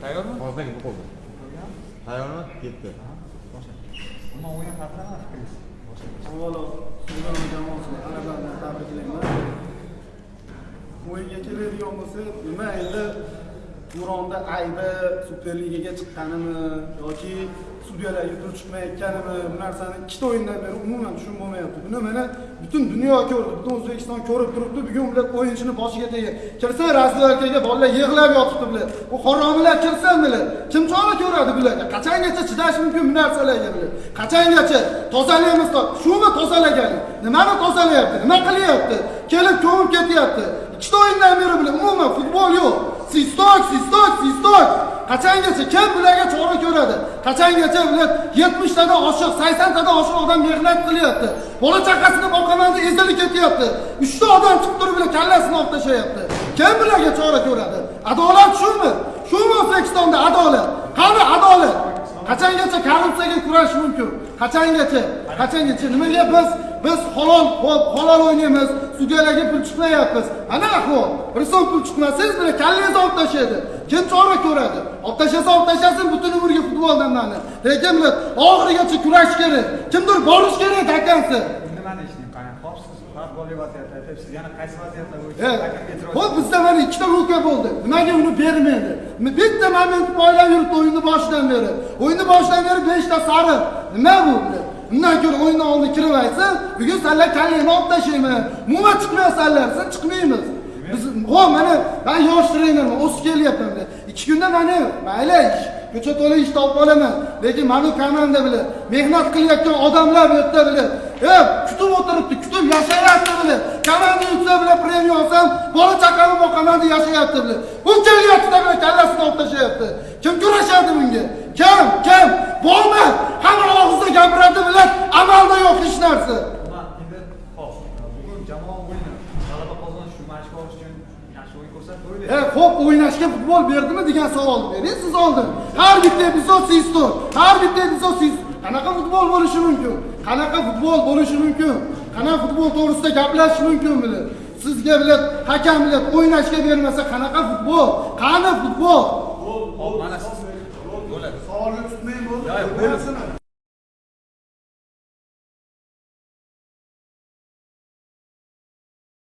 Tayyormi? Hozirdan bu qo'lda. Tayyormi? Ketdi. Umuman o'yin haqida nima fikringiz? Avvalo, Suzon jamoasini g'alabadan tabriklayman. O'yinga keladigan bo'lsak, nima endi Nuronni aybi Superligaga chiqqanimi yoki sudyalar yutib chiqmayotganimi bu narsani ikkita o'yindan beri umuman tushunib bo'lmayapti. Buni mana butun dunyo ko'rdi, butun O'zbekiston ko'rib turibdi. Bugun ular o'yinchini boshiga tegib, kirsa razvedkaga bolalar yig'lab yotibdi bular. Bu haromilar kirsa bular. Kim chora ko'radi bularga? Qachongacha chidash mumkin bu narsalarga bular? Qachongacha tozalaymiz? Shumi tozalagani? Nimani tozalayapti? Nima qilyapti? Kelib ketyapti. Ikkita o'yindan beri bilan umuman futbol yo'q. Sistok, sistok, sistok. Qachongacha kim bularga chora ko'radi? Qachongacha bular 70 tadan oshiq, 80 tadan oshiq odam mehnat qilyapti. Bola chaqasini boqaman deb ezilib ketyapti. uchta odam chiqib turib bular kallasini olib tashlayapti. Kim bularga chora ko'radi? Adolat shumi? Shumi O'zbekistonda adolat? Qani adolat? Qachongacha korrupsiyaga kurash mumkin? Qachongacha? Qachongacha? Nimaga biz biz halol hop halol o'ynaymiz, sudyalarga pul chiqmayapmiz. Ana ahvol. Bir so'm pul chiqmasangiz bile kallangizni olib tashlaydi. Kim chora ko'radi? Olib tashlasa olib tashlasin butun umrga futboldan mani. Lekin bular oxirigacha kurash kerak. Kimdir borish kerak takansi. Nima deyishni qani? Xo'p, siz. Yana qaysi vaziyatda Xo'p bizda mana ikkita ruka bo'ldi. Nimaga uni bermaydi? Bitta moment poylab yuribdi o'yinni boshidan beri. O'yinni boshidan beri 5 ta sariq. Nima bu? Undan ko'ra o'yinni oldiga kirib aytsin, bugun sizlar kallangni olib tashlayman. Umuman chiqmaysanlar, siz chiqmaymiz. Biz ho mana men yosh trenerman, o'sib kelyapman. Ikki kunda mana mayli ko'cha to'la ish topib olaman. Lekin mana komanda bilan mehnat qilayotgan odamlar bu yerda bilan E, kutib o'tiribdi, kutib yashayapti bilan. Komanda yutsa bilan premiya olsam, bola chaqani boqaman deb yashayapti bilan. Bu kelyapti bilan kallasini olib tashlayapti. Kim kurashadi bunga? Kim? Kim? Bormi? Hamma g'alaba qozonish yaxshi o'yin xo'p, o'ynashga futbol berdimi degan savolni bering siz oldin. Har bitta epizod sistor, har bitta epizod siz Qanaqa futbol bo'lishi mumkin? Qanaqa futbol bo'lishi mumkin? Qanaqa futbol to'g'risida gaplashish mumkin bilan? Sizga bilan hakam bilan o'ynashga bermasa qanaqa futbol? Qani futbol?